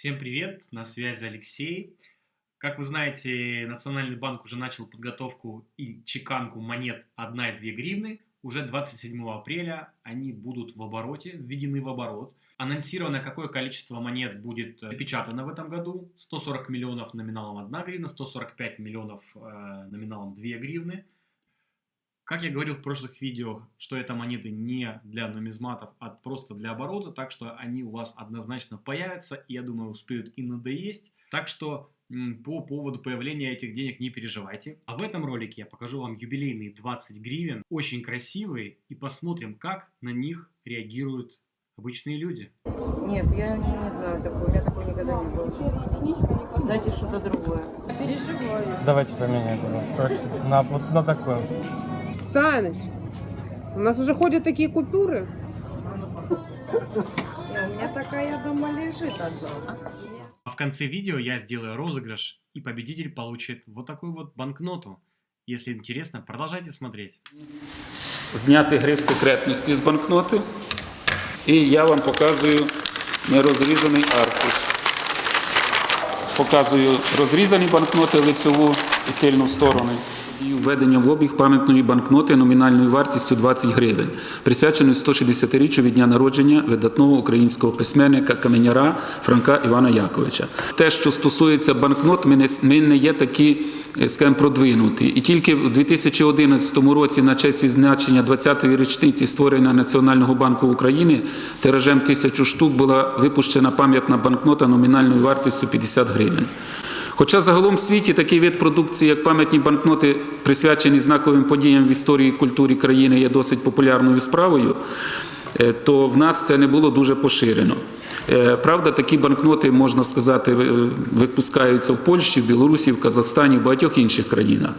Всем привет, на связи Алексей. Как вы знаете, Национальный банк уже начал подготовку и чеканку монет 1 и 2 гривны. Уже 27 апреля они будут в обороте, введены в оборот. Анонсировано, какое количество монет будет напечатано в этом году. 140 миллионов номиналом 1 гривна, 145 миллионов э, номиналом 2 гривны. Как я говорил в прошлых видео, что это монеты не для нумизматов, а просто для оборота, так что они у вас однозначно появятся, и я думаю, успеют и надоесть. Так что по поводу появления этих денег не переживайте. А в этом ролике я покажу вам юбилейные 20 гривен, очень красивые, и посмотрим, как на них реагируют обычные люди. Нет, я не, не знаю такого, меня такого никогда не было. Дайте что-то другое. Переживаю. Давайте поменяем на, вот на такое. Саныч, у нас уже ходят такие купюры. У меня такая дома лежит А в конце видео я сделаю розыгрыш, и победитель получит вот такую вот банкноту. Если интересно, продолжайте смотреть. Зняти гриф секретності з банкноти. І я вам показую нерозрізаний аркуш. Показую розрізані банкноти лицеву і тильну сторону. І введення в обіг пам'ятної банкноти номінальною вартістю 20 гривень, присвяченої 160-річчю від дня народження видатного українського письменника каменяра Франка Івана Яковича. Те, що стосується банкнот, ми не, ми не є такі е, скажімо, продвинуті. І тільки в 2011 році, на честь відзначення 20-ї річниці створення Національного банку України, тиражем тисячу штук була випущена пам'ятна банкнота номінальною вартістю 50 гривень. Хоча загалом в світі такий вид продукції, як пам'ятні банкноти, присвячені знаковим подіям в історії і культурі країни, є досить популярною справою, е, то в нас це не було дуже поширено. Е, Правда, такі банкноти, можна сказати, випускаються в Польщі, в Білорусі, в Казахстані, в багатьох інших країнах.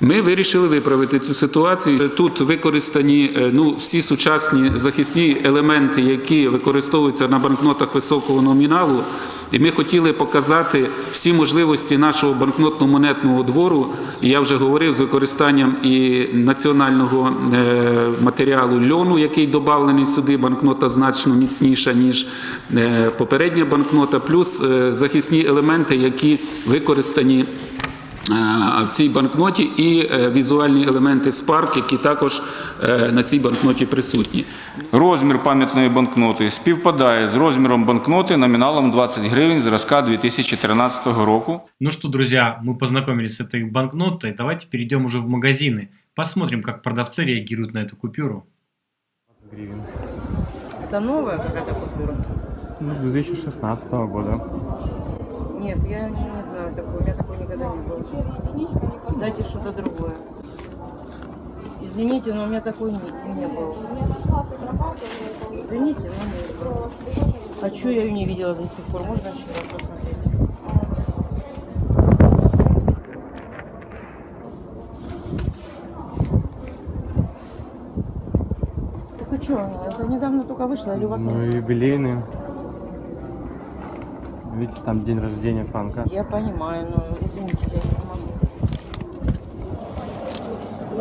Ми вирішили виправити цю ситуацію. Тут використані е, ну, всі сучасні захисні елементи, які використовуються на банкнотах високого номіналу. І ми хотіли показати всі можливості нашого банкнотно-монетного двору. Я вже говорив з використанням і національного е, матеріалу льону, який додавлений сюди. Банкнота значно міцніша, ніж е, попередня банкнота, плюс е, захисні елементи, які використані в цій банкноті і е, візуальні елементи Spark, які також е, на цій банкноті присутні. Розмір пам'ятної банкноти співпадає з розміром банкноти номіналом 20 гривень зразка 2013 року. Ну что, друзья, мы познакомились с этой банкнотой, давайте перейдем уже в магазины. Посмотрим, как продавцы реагируют на эту купюру. 20 гривен. Это новая какая-то купюра? Ну, 2016 года. Нет, я не, не знаю такого, у меня такого никогда не было. Дайте что-то другое. Извините, но у меня такой не, не было. Извините, но не было. А что я ее не видела до сих пор? Можно еще раз посмотреть? Так а что, это недавно только вышло или у вас... Ну, юбилейный. Видите, там день рождения Франка. Я понимаю, но извините, я не могу.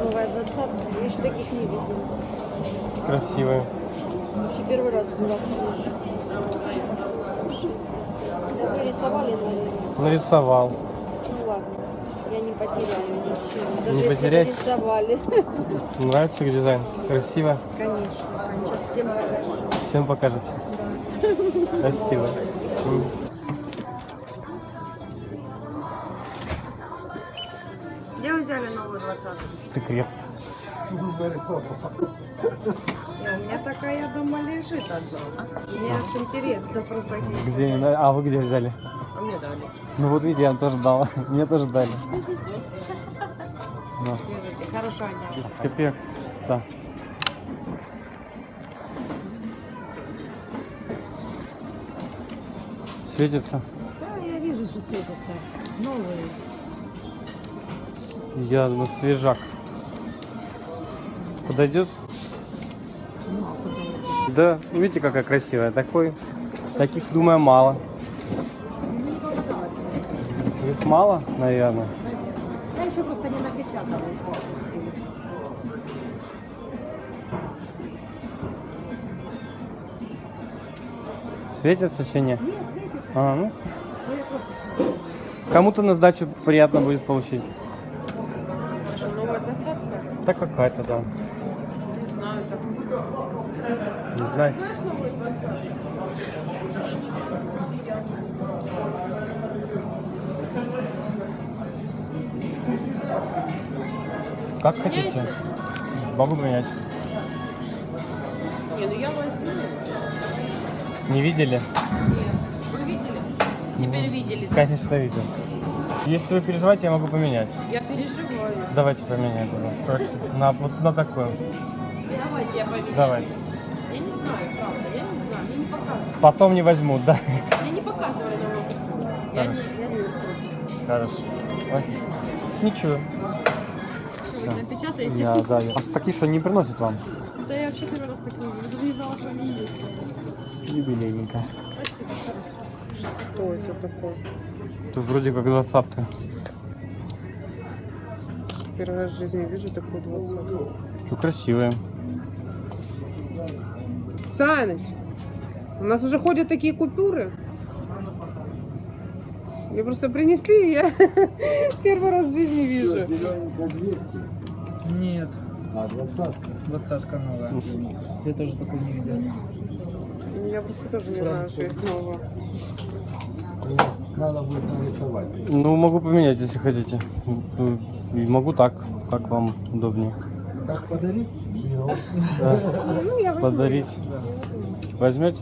Новая двадцатка. Я еще таких не видела. Красивая. Вообще первый раз у вас вижу. Слушайте. Вы рисовали, наверное? Нарисовал. Ну ладно. Я не потеряю ничего. Даже Не если потерять? вы рисовали. Нравится дизайн? Красиво. Конечно. Сейчас всем покажу. Всем покажете. Спасибо. М. Где вы взяли новую двадцатку? Секрет. у меня такая дома лежит одна. Мне аж интересно просто. Где? А вы где взяли? А мне дали. Ну вот видите, я тоже дал. Мне тоже дали. Ну, Держите. Хорошего дня. 10 копеек. Да. Светится. Да, я вижу, что светятся. Новые. Я на свежак. Подойдет? Да, видите, какая красивая. Такой, таких, думаю, мало. Их мало, наверное. Я еще просто не напечатала. Светится чи? Нет, светится. А, ну. Кому-то на сдачу приятно будет получить. Двадцатка? Так какая-то, да. Не знаю, так. Не знаете? Как хотите. Могу поменять. Не, ну я возьму. Не видели? Нет. Вы видели? Теперь видели. да? Конечно, видел. Если вы переживаете, я могу поменять. Я переживаю. Давайте поменяем. На, вот на такую. Давайте я поменяю. Давайте. Я не знаю, правда. Я не знаю. Мне не показывают. Потом не возьмут, да? Мне не показывали новую. Я не, я не Хорошо. Ой. Ничего. Вы напечатаете? Я, да, я. А такие что не приносят вам? Да я вообще первый раз так не вижу. Даже не знала, что они есть. Юбилейненько. Что это такое? Тут вроде как двадцатка. Первый раз в жизни вижу такую двадцатку. Ну, красивые. Саныч, у нас уже ходят такие купюры. Мне просто принесли, и я первый раз в жизни вижу. Нет. А, двадцатка? Двадцатка новая. Я тоже такой не видел. Я просто тоже не знаю, что есть нового. Надо будет нарисовать. Ну, могу поменять, если хотите. И могу так, как вам удобнее. Так подарить? Да. Ну, я возьму. Подарить. Возьмете?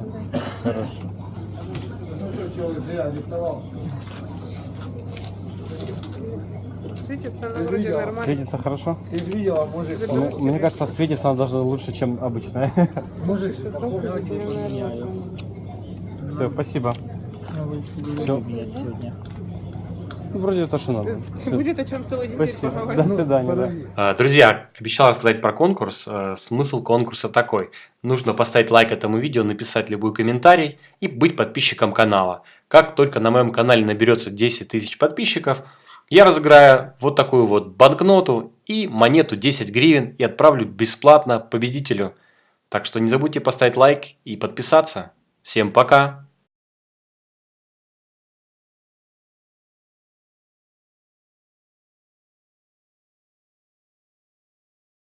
Хорошо. Ну что, человек зря рисовал. Светится она вроде нормально. Светится хорошо? Ты же видела, мужик, Ну, мне кажется, светится она даже лучше, чем обычная. мужик Все, спасибо. Всё. сегодня. Ну, Вроде то, что надо. Будет о чем целый день Спасибо. До свидания. да. А, Друзья, обещал рассказать про конкурс. Э, Смысл конкурса такой. Нужно поставить лайк этому видео, написать любой комментарий и быть подписчиком канала. Как только на моем канале наберется 10 тысяч подписчиков, я разыграю вот такую вот банкноту и монету 10 гривен и отправлю бесплатно победителю. Так что не забудьте поставить лайк и подписаться. Всем пока!